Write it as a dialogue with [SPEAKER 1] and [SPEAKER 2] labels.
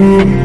[SPEAKER 1] Mm-hmm.